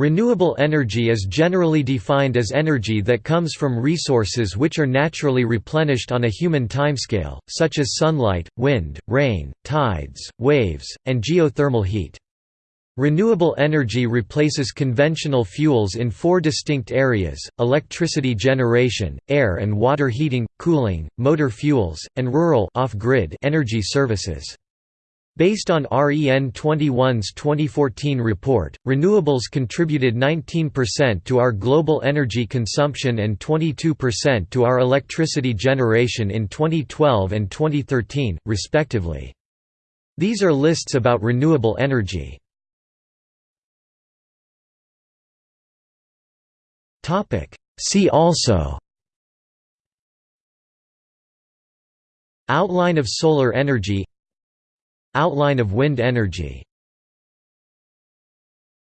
Renewable energy is generally defined as energy that comes from resources which are naturally replenished on a human timescale, such as sunlight, wind, rain, tides, waves, and geothermal heat. Renewable energy replaces conventional fuels in four distinct areas, electricity generation, air and water heating, cooling, motor fuels, and rural energy services. Based on REN 21's 2014 report, renewables contributed 19% to our global energy consumption and 22% to our electricity generation in 2012 and 2013, respectively. These are lists about renewable energy. See also Outline of solar energy Outline of wind energy